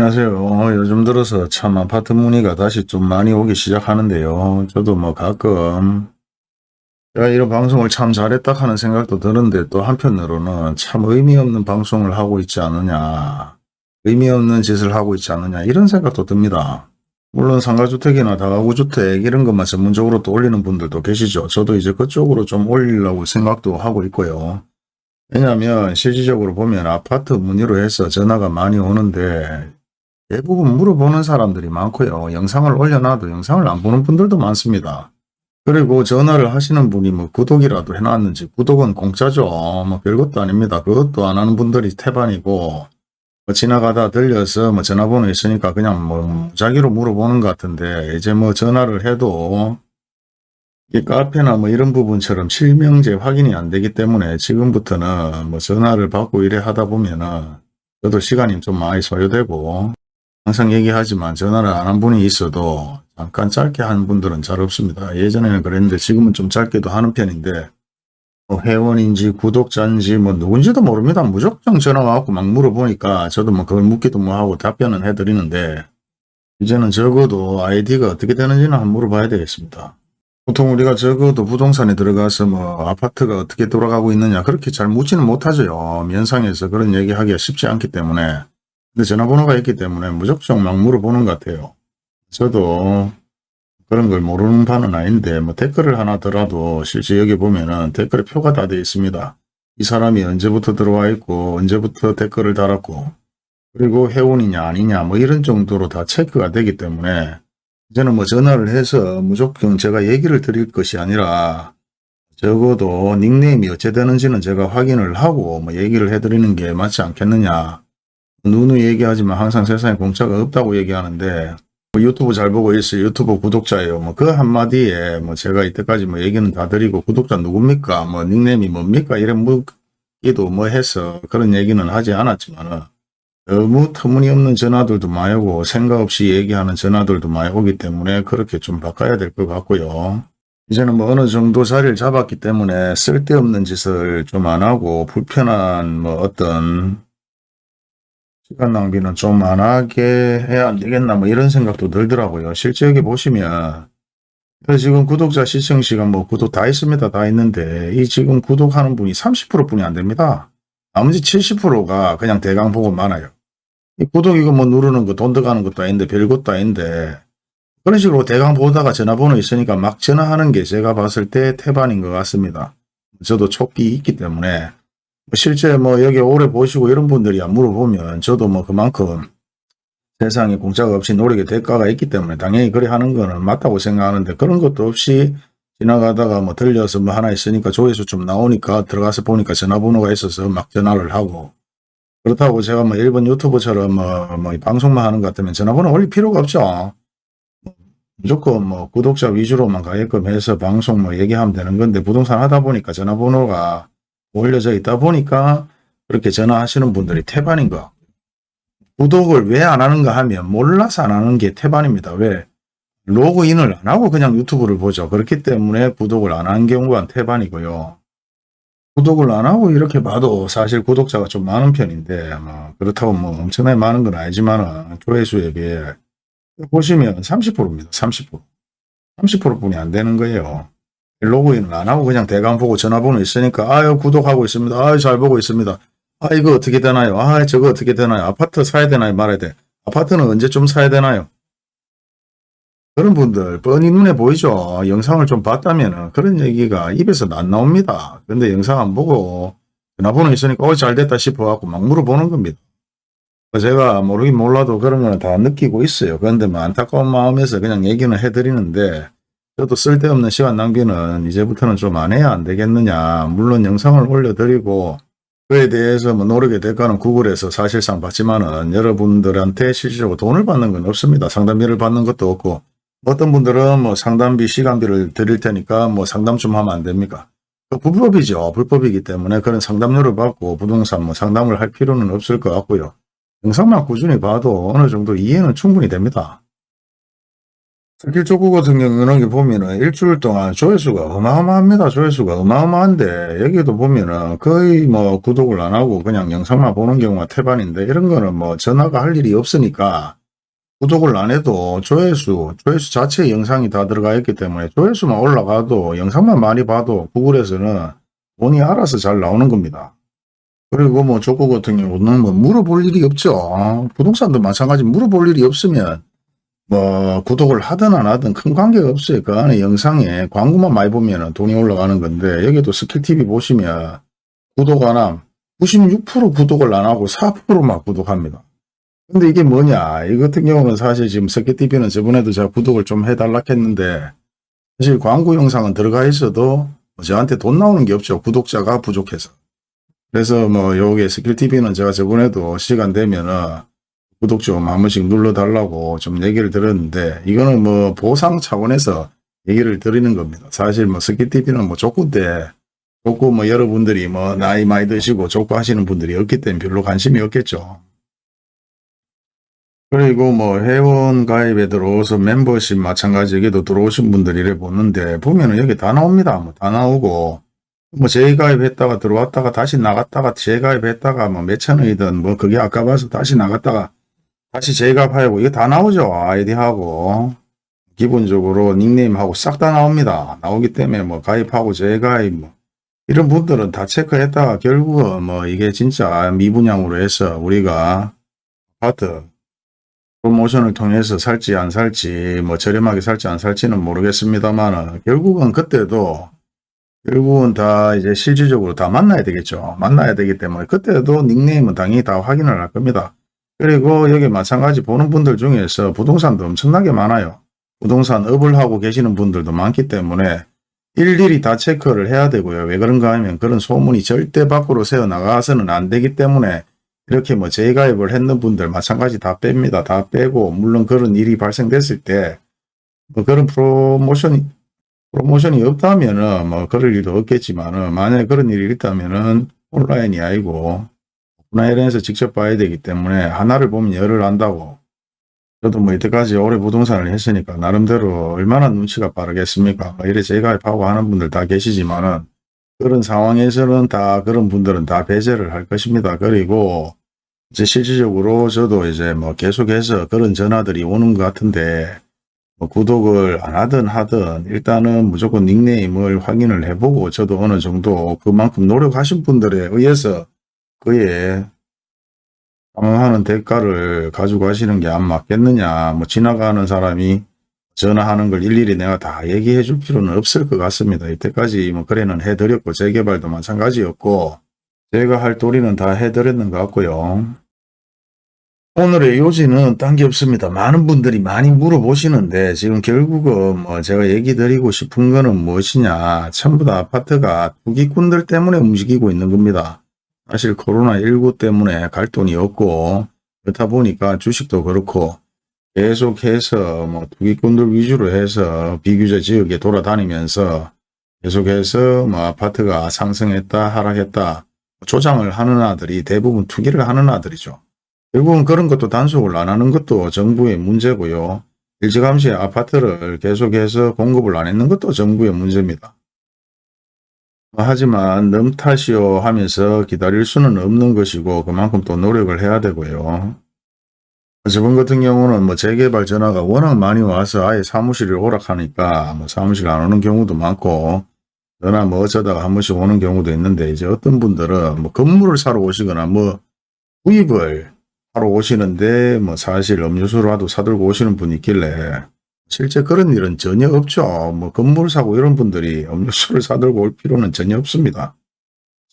안녕하세요. 어, 요즘 들어서 참 아파트 문의가 다시 좀 많이 오기 시작하는데요. 저도 뭐 가끔 제가 이런 방송을 참 잘했다 하는 생각도 드는데 또 한편으로는 참 의미 없는 방송을 하고 있지 않느냐. 의미 없는 짓을 하고 있지 않느냐 이런 생각도 듭니다. 물론 상가주택이나 다가구주택 이런 것만 전문적으로 또 올리는 분들도 계시죠. 저도 이제 그쪽으로 좀 올리려고 생각도 하고 있고요. 왜냐하면 실질적으로 보면 아파트 문의로 해서 전화가 많이 오는데 대부분 물어보는 사람들이 많고요. 영상을 올려놔도 영상을 안 보는 분들도 많습니다. 그리고 전화를 하시는 분이 뭐 구독이라도 해놨는지 구독은 공짜죠. 뭐 별것도 아닙니다. 그것도 안 하는 분들이 태반이고 뭐 지나가다 들려서 뭐 전화번호 있으니까 그냥 뭐 무작위로 물어보는 것 같은데 이제 뭐 전화를 해도 이 카페나 뭐 이런 부분처럼 실명제 확인이 안 되기 때문에 지금부터는 뭐 전화를 받고 이래 하다 보면은 저도 시간이 좀 많이 소요되고 항상 얘기하지만 전화를 안 한 분이 있어도 잠깐 짧게 한 분들은 잘 없습니다. 예전에는 그랬는데 지금은 좀 짧게도 하는 편인데 뭐 회원인지 구독자인지 뭐 누군지도 모릅니다. 무조건 전화 와갖고 막 물어보니까 저도 뭐 그걸 묻기도 뭐하고 답변은 해드리는데 이제는 적어도 아이디가 어떻게 되는지는 한번 물어봐야 되겠습니다. 보통 우리가 적어도 부동산에 들어가서 뭐 아파트가 어떻게 돌아가고 있느냐 그렇게 잘 묻지는 못하죠. 면상에서 그런 얘기하기가 쉽지 않기 때문에 근데 전화번호가 있기 때문에 무조건 막 물어보는 것 같아요. 저도 그런 걸 모르는 바는 아닌데 뭐 댓글을 하나 더라도 실제 여기 보면은 댓글에 표가 다 되어 있습니다. 이 사람이 언제부터 들어와 있고 언제부터 댓글을 달았고 그리고 회원이냐 아니냐 뭐 이런 정도로 다 체크가 되기 때문에 저는 뭐 전화를 해서 무조건 제가 얘기를 드릴 것이 아니라 적어도 닉네임이 어째 되는지는 제가 확인을 하고 뭐 얘기를 해드리는 게 맞지 않겠느냐 누누이 얘기하지만 항상 세상에 공짜가 없다고 얘기하는데 뭐 유튜브 잘 보고 있어요. 유튜브 구독자예요. 뭐 그 한마디에 뭐 제가 이때까지 뭐 얘기는 다 드리고 구독자 누굽니까? 뭐 닉네임이 뭡니까? 이런 묻기도 뭐 해서 그런 얘기는 하지 않았지만은 너무 터무니없는 전화들도 많이 오고 생각 없이 얘기하는 전화들도 많이 오기 때문에 그렇게 좀 바꿔야 될 것 같고요. 이제는 뭐 어느 정도 자리를 잡았기 때문에 쓸데없는 짓을 좀 안 하고 불편한 뭐 어떤 시간 낭비는 좀 안 하게 해야 안 되겠나 뭐 이런 생각도 들더라고요. 실제 여기 보시면 지금 구독자 시청 시간 뭐 구독 다 있습니다. 다 있는데 이 지금 구독하는 분이 30% 뿐이 안 됩니다. 나머지 70%가 그냥 대강 보고 많아요. 이 구독 이거 뭐 누르는 거 돈 들어가는 것도 아닌데 별것도 아닌데 그런 식으로 대강 보다가 전화번호 있으니까 막 전화하는 게 제가 봤을 때 태반인 것 같습니다. 저도 촉기 있기 때문에 실제 뭐 여기 오래 보시고 이런 분들이 안 물어보면 저도 뭐 그만큼 세상에 공짜가 없이 노력의 대가가 있기 때문에 당연히 그래 하는 거는 맞다고 생각하는데 그런 것도 없이 지나가다가 뭐 들려서 뭐 하나 있으니까 조회수 좀 나오니까 들어가서 보니까 전화번호가 있어서 막 전화를 하고 그렇다고 제가 뭐 일본 유튜브처럼 뭐, 뭐 방송만 하는 것 같으면 전화번호 올릴 필요가 없죠. 무조건 뭐 구독자 위주로만 가게끔 해서 방송 뭐 얘기하면 되는 건데 부동산 하다 보니까 전화번호가 올려져 있다 보니까 그렇게 전화하시는 분들이 태반인 거. 구독을 왜 안 하는가 하면 몰라서 안 하는 게 태반입니다. 왜? 로그인을 안 하고 그냥 유튜브를 보죠. 그렇기 때문에 구독을 안 한 경우가 태반이고요. 구독을 안 하고 이렇게 봐도 사실 구독자가 좀 많은 편인데 뭐 그렇다고 뭐 엄청나게 많은 건 아니지만 조회수에 비해 보시면 30%입니다. 30%. 30%뿐이 안 되는 거예요. 로그인을 안 하고 그냥 대강 보고 전화번호 있으니까 아유 구독하고 있습니다. 아유 잘 보고 있습니다. 아 이거 어떻게 되나요? 아 저거 어떻게 되나요? 아파트 사야 되나요? 말아야 돼. 아파트는 언제쯤 사야 되나요? 그런 분들 뻔히 눈에 보이죠. 영상을 좀 봤다면 그런 얘기가 입에서 안 나옵니다. 근데 영상 안 보고 전화번호 있으니까 어 잘됐다 싶어갖고 막 물어보는 겁니다. 제가 모르긴 몰라도 그런 거는 다 느끼고 있어요. 그런데 뭐 안타까운 마음에서 그냥 얘기는 해드리는데 저도 쓸데없는 시간 낭비는 이제부터는 좀 안 해야 안 되겠느냐. 물론 영상을 올려드리고 그에 대해서 뭐 노력의 대가는 구글에서 사실상 받지만은 여러분들한테 실질적으로 돈을 받는 건 없습니다. 상담비를 받는 것도 없고 어떤 분들은 뭐 상담비 시간비를 드릴 테니까 뭐 상담 좀 하면 안 됩니까? 그 불법이죠. 불법이기 때문에 그런 상담료를 받고 부동산 뭐 상담을 할 필요는 없을 것 같고요. 영상만 꾸준히 봐도 어느 정도 이해는 충분히 됩니다. 스킬 족구 같은 경우는 보면은 일주일 동안 조회수가 어마어마합니다. 조회수가 어마어마한데 여기도 보면은 거의 뭐 구독을 안 하고 그냥 영상만 보는 경우가 태반인데 이런 거는 뭐 전화가 할 일이 없으니까 구독을 안 해도 조회수, 조회수 자체에 영상이 다 들어가 있기 때문에 조회수만 올라가도 영상만 많이 봐도 구글에서는 돈이 알아서 잘 나오는 겁니다. 그리고 뭐 족구 같은 경우는 뭐 물어볼 일이 없죠. 부동산도 마찬가지 물어볼 일이 없으면 뭐 구독을 하든 안 하든 큰 관계가 없어요. 그 안에 영상에 광고만 많이 보면 돈이 올라가는 건데 여기도 스킬TV 보시면 구독 안 함. 96% 구독을 안 하고 4%만 구독합니다. 근데 이게 뭐냐 이 같은 경우는 사실 지금 스킬TV는 저번에도 제가 구독을 좀 해달라 했는데 사실 광고 영상은 들어가 있어도 저한테 돈 나오는 게 없죠. 구독자가 부족해서. 그래서 뭐 요게 스킬TV는 제가 저번에도 시간 되면은 구독 좀 한 번씩 눌러달라고 좀 얘기를 들었는데 이거는 뭐 보상 차원에서 얘기를 드리는 겁니다. 사실 뭐 스키TV는 뭐 족구 때 족구 뭐 여러분들이 뭐 나이 많이 드시고 족구 하시는 분들이 없기 때문에 별로 관심이 없겠죠. 그리고 뭐 회원 가입에 들어오서 멤버십 마찬가지 여기도 들어오신 분들이 이래 보는데 보면은 여기 다 나옵니다. 뭐 다 나오고 뭐 재가입했다가 들어왔다가 다시 나갔다가 재가입했다가 뭐 몇천 원이든 뭐 그게 아까 봐서 다시 나갔다가 다시 재가입하고 이거 다 나오죠. 아이디하고 기본적으로 닉네임하고 싹 다 나옵니다. 나오기 때문에 뭐 가입하고 재가입 뭐 이런 분들은 다 체크했다가 결국은 뭐 이게 진짜 미분양으로 해서 우리가 아파트 프로모션을 통해서 살지 안 살지 뭐 저렴하게 살지 안 살지는 모르겠습니다만 결국은 그때도 결국은 다 이제 실질적으로 다 만나야 되겠죠. 만나야 되기 때문에 그때도 닉네임은 당연히 다 확인을 할 겁니다. 그리고 여기 마찬가지 보는 분들 중에서 부동산도 엄청나게 많아요. 부동산 업을 하고 계시는 분들도 많기 때문에 일일이 다 체크를 해야 되고요. 왜 그런가 하면 그런 소문이 절대 밖으로 새어 나가서는 안 되기 때문에 이렇게 뭐 재가입을 했는 분들 마찬가지 다 뺍니다. 다 빼고 물론 그런 일이 발생됐을 때 뭐 그런 프로모션이 프로모션이 없다면은 뭐 그럴 일도 없겠지만은 만약에 그런 일이 있다면은 온라인이 아니고 오프라인에서 직접 봐야 되기 때문에 하나를 보면 열을 안다고 저도 뭐 이때까지 오래 부동산을 했으니까 나름대로 얼마나 눈치가 빠르겠습니까? 뭐 이래 재가입하고 하는 분들 다 계시지만은 그런 상황에서는 다 그런 분들은 다 배제를 할 것입니다. 그리고 이제 실질적으로 저도 이제 뭐 계속해서 그런 전화들이 오는 것 같은데 뭐 구독을 안 하든 하든 일단은 무조건 닉네임을 확인을 해보고 저도 어느 정도 그만큼 노력하신 분들에 의해서 그에 감안하는 대가를 가지고 가시는 게 안 맞겠느냐 뭐 지나가는 사람이 전화하는 걸 일일이 내가 다 얘기해 줄 필요는 없을 것 같습니다. 이때까지 뭐 거래는 해드렸고 재개발도 마찬가지였고 제가 할 도리는 다 해드렸는 것 같고요. 오늘의 요지는 딴 게 없습니다. 많은 분들이 많이 물어보시는데 지금 결국은 뭐 제가 얘기 드리고 싶은 거는 무엇이냐 전부 다 아파트가 투기꾼들 때문에 움직이고 있는 겁니다. 사실 코로나19 때문에 갈 돈이 없고 그렇다 보니까 주식도 그렇고 계속해서 뭐 투기꾼들 위주로 해서 비규제 지역에 돌아다니면서 계속해서 뭐 아파트가 상승했다 하락했다 조장을 하는 아들이 대부분 투기를 하는 아들이죠. 결국은 그런 것도 단속을 안 하는 것도 정부의 문제고요. 일찌감치 아파트를 계속해서 공급을 안 했는 것도 정부의 문제입니다. 하지만 넘 탓이요 하면서 기다릴 수는 없는 것이고 그만큼 또 노력을 해야 되고요. 저번 같은 경우는 뭐 재개발 전화가 워낙 많이 와서 아예 사무실을 오락하니까 뭐 사무실 안 오는 경우도 많고 전화 뭐 어쩌다가 한 번씩 오는 경우도 있는데 이제 어떤 분들은 뭐 건물을 사러 오시거나 뭐 구입을 하러 오시는데 뭐 사실 음료수라도 사들고 오시는 분이 있길래 실제 그런 일은 전혀 없죠. 뭐 건물 사고 이런 분들이 음료수를 사들고 올 필요는 전혀 없습니다.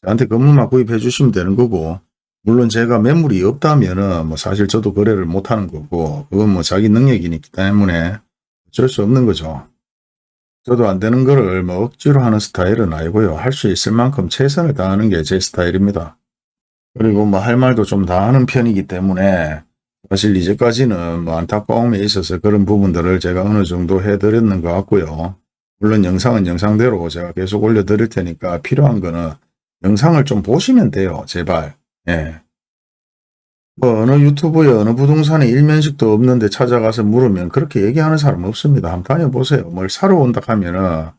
저한테 건물만 구입해 주시면 되는 거고 물론 제가 매물이 없다면은 뭐 사실 저도 거래를 못 하는 거고 그건 뭐 자기 능력이기 때문에 어쩔 수 없는 거죠. 저도 안 되는 거를 뭐 억지로 하는 스타일은 아니고요. 할 수 있을 만큼 최선을 다하는 게 제 스타일입니다. 그리고 뭐 할 말도 좀 다 하는 편이기 때문에 사실 이제까지는 뭐 안타까움에 있어서 그런 부분들을 제가 어느 정도 해드렸는 것 같고요. 물론 영상은 영상대로 제가 계속 올려드릴 테니까 필요한 거는 영상을 좀 보시면 돼요. 제발. 예. 뭐 어느 유튜브에 어느 부동산에 일면식도 없는데 찾아가서 물으면 그렇게 얘기하는 사람 없습니다. 한번 다녀보세요. 뭘 사러 온다 하면은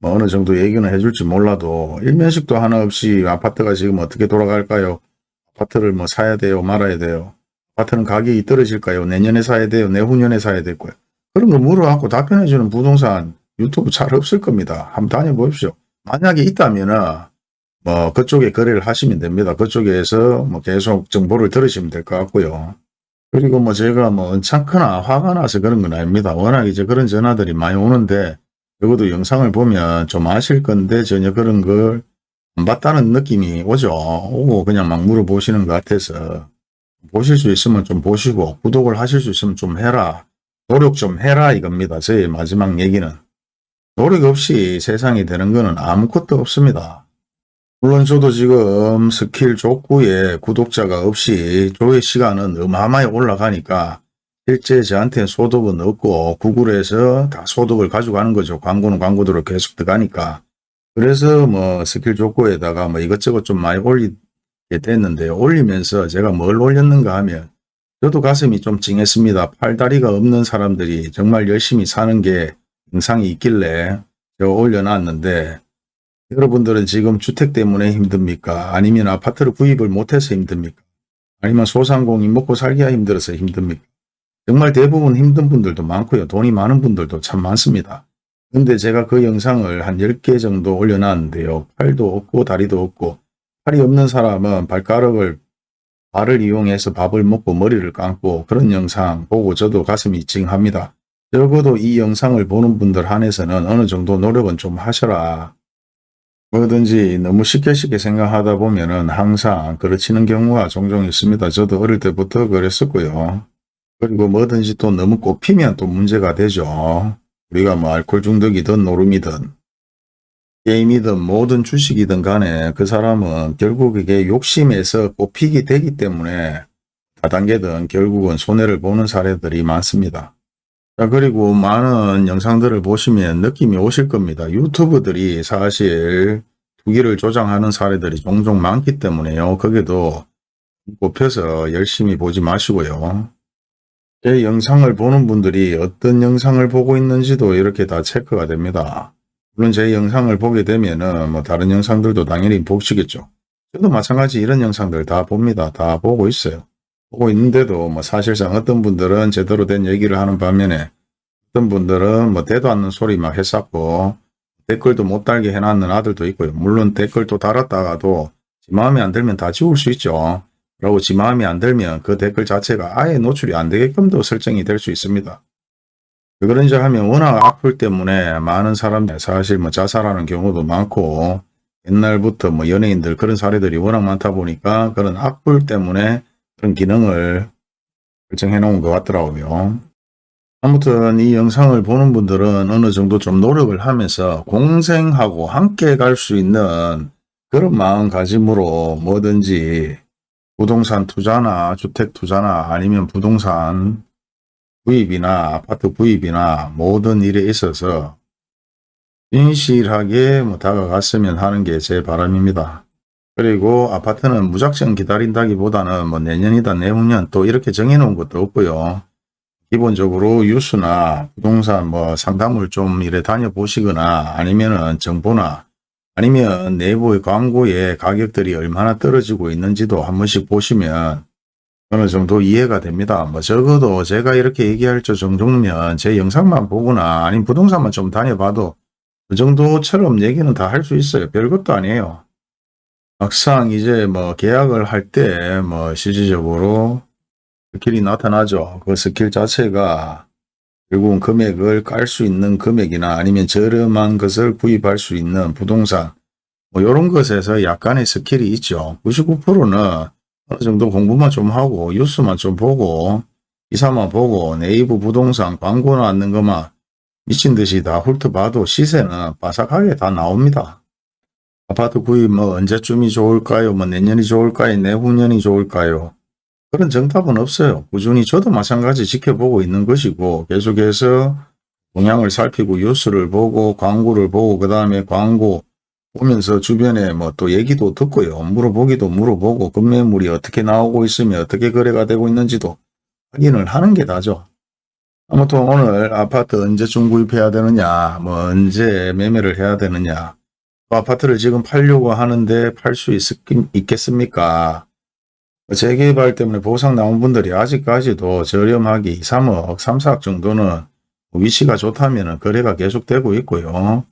뭐 어느 정도 얘기는 해줄지 몰라도 일면식도 하나 없이 아파트가 지금 어떻게 돌아갈까요? 아파트를 뭐 사야 돼요? 말아야 돼요? 아파트는 가격이 떨어질까요? 내년에 사야 돼요? 내후년에 사야 될 거예요? 그런 거 물어갖고 답변해주는 부동산 유튜브 잘 없을 겁니다. 한번 다녀보십시오. 만약에 있다면 은 뭐 그쪽에 거래를 하시면 됩니다. 그쪽에서 뭐 계속 정보를 들으시면 될 것 같고요. 그리고 뭐 제가 뭐 언짢거나 화가 나서 그런 건 아닙니다. 워낙 이제 그런 전화들이 많이 오는데 적어도 영상을 보면 좀 아실 건데 전혀 그런 걸 안 봤다는 느낌이 오죠. 오고 그냥 막 물어보시는 것 같아서 보실 수 있으면 좀 보시고 구독을 하실 수 있으면 좀 해라. 노력 좀 해라 이겁니다. 저의 마지막 얘기는. 노력 없이 세상이 되는 거는 아무것도 없습니다. 물론 저도 지금 스킬 족구에 구독자가 없이 조회 시간은 어마어마히 올라가니까 실제 저한테 소득은 없고 구글에서 다 소득을 가져가는 거죠. 광고는 광고대로 계속 들어가니까. 그래서 뭐 스킬 족구에다가 뭐 이것저것 좀 많이 올리게 됐는데요. 올리면서 제가 뭘 올렸는가 하면 저도 가슴이 좀 찡했습니다. 팔다리가 없는 사람들이 정말 열심히 사는 게 영상이 있길래 제가 올려놨는데 여러분들은 지금 주택 때문에 힘듭니까? 아니면 아파트를 구입을 못해서 힘듭니까? 아니면 소상공인 먹고 살기가 힘들어서 힘듭니까? 정말 대부분 힘든 분들도 많고요. 돈이 많은 분들도 참 많습니다. 근데 제가 그 영상을 한 10개 정도 올려놨는데요. 팔도 없고 다리도 없고 팔이 없는 사람은 발가락을 발을 이용해서 밥을 먹고 머리를 감고 그런 영상 보고 저도 가슴이 찡합니다. 적어도 이 영상을 보는 분들 한해서는 어느 정도 노력은 좀 하셔라. 뭐든지 너무 쉽게 쉽게 생각하다 보면 은 항상 그르치는 경우가 종종 있습니다. 저도 어릴 때부터 그랬었고요. 그리고 뭐든지 또 너무 꼽히면 또 문제가 되죠. 우리가 뭐 알코올 중독이든 노름이든 게임이든 모든 주식이든 간에 그 사람은 결국 이게 욕심에서 꼽히게 되기 때문에 다단계든 결국은 손해를 보는 사례들이 많습니다. 자 그리고 많은 영상들을 보시면 느낌이 오실 겁니다. 유튜브들이 사실 투기를 조장하는 사례들이 종종 많기 때문에요. 거기도 꼽혀서 열심히 보지 마시고요. 제 영상을 보는 분들이 어떤 영상을 보고 있는지도 이렇게 다 체크가 됩니다. 물론 제 영상을 보게 되면은 뭐 다른 영상들도 당연히 보시겠죠. 저도 마찬가지 이런 영상들 다 봅니다. 다 보고 있어요. 보고 있는데도 뭐 사실상 어떤 분들은 제대로 된 얘기를 하는 반면에 어떤 분들은 뭐 대도 않는 소리 막 했었고 댓글도 못 달게 해놨는 아들도 있고요. 물론 댓글도 달았다가도 지 마음에 안 들면 다 지울 수 있죠. 라고 지 마음에 안 들면 그 댓글 자체가 아예 노출이 안 되게끔도 설정이 될 수 있습니다. 왜 그런지 하면 워낙 악플 때문에 많은 사람들 사실 뭐 자살하는 경우도 많고 옛날부터 뭐 연예인들 그런 사례들이 워낙 많다 보니까 그런 악플 때문에 그런 기능을 설정해 놓은 것 같더라고요. 아무튼 이 영상을 보는 분들은 어느 정도 좀 노력을 하면서 공생하고 함께 갈 수 있는 그런 마음가짐으로 뭐든지 부동산 투자나 주택 투자나 아니면 부동산 구입이나 아파트 구입이나 모든 일에 있어서 진실하게 뭐 다가갔으면 하는 게 제 바람입니다. 그리고 아파트는 무작정 기다린다기보다는 뭐 내년이다 내후년 또 이렇게 정해놓은 것도 없고요. 기본적으로 뉴스나 부동산 뭐 상담을 좀 이래 다녀보시거나 아니면은 정보나 아니면 내부의 광고의 가격들이 얼마나 떨어지고 있는지도 한 번씩 보시면 어느 정도 이해가 됩니다. 뭐 적어도 제가 이렇게 얘기할 저 정도면 제 영상만 보거나 아니면 부동산만 좀 다녀봐도 그 정도처럼 얘기는 다 할 수 있어요. 별것도 아니에요. 막상 이제 뭐 계약을 할 때 뭐 실질적으로 스킬이 나타나죠. 그 스킬 자체가 결국은 금액을 깔 수 있는 금액이나 아니면 저렴한 것을 구입할 수 있는 부동산 뭐 이런 것에서 약간의 스킬이 있죠. 99%는 어느 정도 공부만 좀 하고 뉴스만 좀 보고 기사만 보고 네이버 부동산 광고 나왔는 것만 미친 듯이 다 훑어봐도 시세는 바삭하게 다 나옵니다. 아파트 구입 뭐 언제쯤이 좋을까요? 뭐 내년이 좋을까요? 내후년이 좋을까요? 그런 정답은 없어요. 꾸준히 저도 마찬가지 지켜보고 있는 것이고 계속해서 동향을 살피고 뉴스를 보고 광고를 보고 그 다음에 광고 보면서 주변에 뭐 또 얘기도 듣고요. 물어보기도 물어보고 급매물이 어떻게 나오고 있으며 어떻게 거래가 되고 있는지도 확인을 하는 게 나죠. 아무튼 오늘 아파트 언제쯤 구입해야 되느냐, 뭐 언제 매매를 해야 되느냐, 또 아파트를 지금 팔려고 하는데 팔 수 있겠습니까? 재개발 때문에 보상 나온 분들이 아직까지도 저렴하게 2, 3억, 3, 4억 정도는 위치가 좋다면 거래가 계속되고 있고요.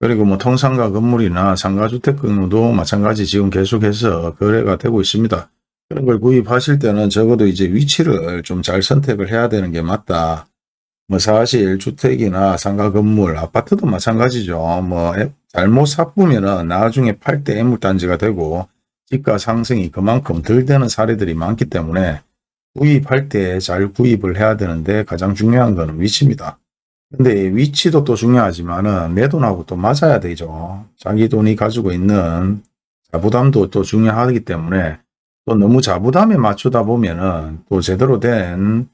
그리고 뭐 통상가 건물이나 상가주택 건물도 마찬가지 지금 계속해서 거래가 되고 있습니다. 그런 걸 구입하실 때는 적어도 이제 위치를 좀 잘 선택을 해야 되는 게 맞다. 뭐 사실 주택이나 상가 건물, 아파트도 마찬가지죠. 뭐 잘못 삽으면은 나중에 팔 때 애물단지가 되고 집가 상승이 그만큼 덜 되는 사례들이 많기 때문에 구입할 때 잘 구입을 해야 되는데 가장 중요한 거는 위치입니다. 근데 위치도 또 중요하지만은 내 돈하고 또 맞아야 되죠. 자기 돈이 가지고 있는 자부담도 또 중요하기 때문에 또 너무 자부담에 맞추다 보면은 또 제대로 된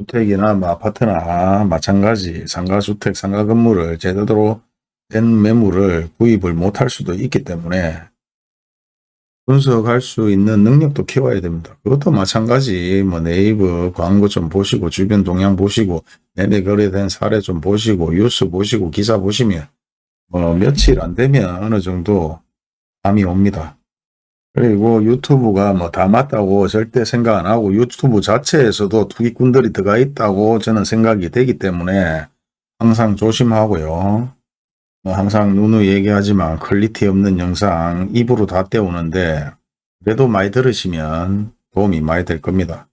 주택이나 뭐 아파트나 마찬가지 상가주택, 상가건물을 제대로 된 매물을 구입을 못할 수도 있기 때문에 분석할 수 있는 능력도 키워야 됩니다. 그것도 마찬가지 뭐 네이버 광고 좀 보시고 주변 동향 보시고 매매 거래된 사례 좀 보시고 뉴스 보시고 기사 보시면 뭐 며칠 안 되면 어느 정도 감이 옵니다. 그리고 유튜브가 뭐 다 맞다고 절대 생각 안 하고 유튜브 자체에서도 투기꾼들이 들어가 있다고 저는 생각이 되기 때문에 항상 조심하고요. 뭐 항상 누누 얘기하지만 퀄리티 없는 영상 입으로 다 때우는데 그래도 많이 들으시면 도움이 많이 될 겁니다.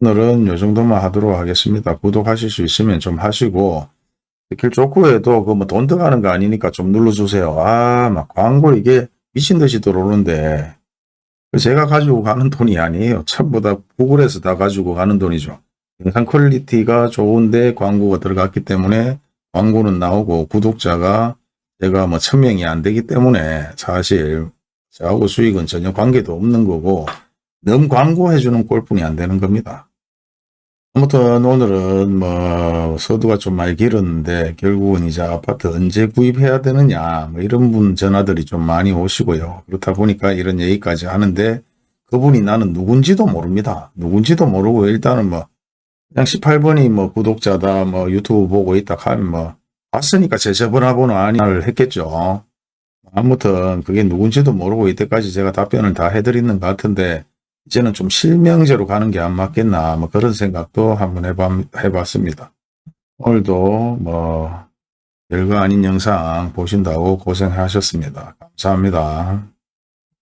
오늘은 요 정도만 하도록 하겠습니다. 구독하실 수 있으면 좀 하시고 길 좋고에도 그 뭐 돈 들어가는 거 아니니까 좀 눌러주세요. 아, 막 광고 이게 미친 듯이 들어오는데 제가 가지고 가는 돈이 아니에요. 전부 다 구글에서 다 가지고 가는 돈이죠. 영상 퀄리티가 좋은데 광고가 들어갔기 때문에 광고는 나오고 구독자가 제가 뭐 천명이 안 되기 때문에 사실 저하고 수익은 전혀 관계도 없는 거고 너무 광고해주는 꼴뿐이 안 되는 겁니다. 아무튼 오늘은 뭐 서두가 좀 많이 길었는데 결국은 이제 아파트 언제 구입해야 되느냐 뭐 이런 분 전화들이 좀 많이 오시고요. 그렇다 보니까 이런 얘기까지 하는데 그분이 나는 누군지도 모릅니다. 누군지도 모르고 일단은 뭐 그냥 18번이 뭐 구독자다 뭐 유튜브 보고 있다 하면 뭐 봤으니까 제 전화번호 아니를 했겠죠. 아무튼 그게 누군지도 모르고 이때까지 제가 답변을 다 해드리는 것 같은데 이제는 좀 실명제로 가는 게 안 맞겠나 뭐 그런 생각도 한번 해봤, 해봤습니다. 오늘도 뭐 별거 아닌 영상 보신다고 고생하셨습니다. 감사합니다.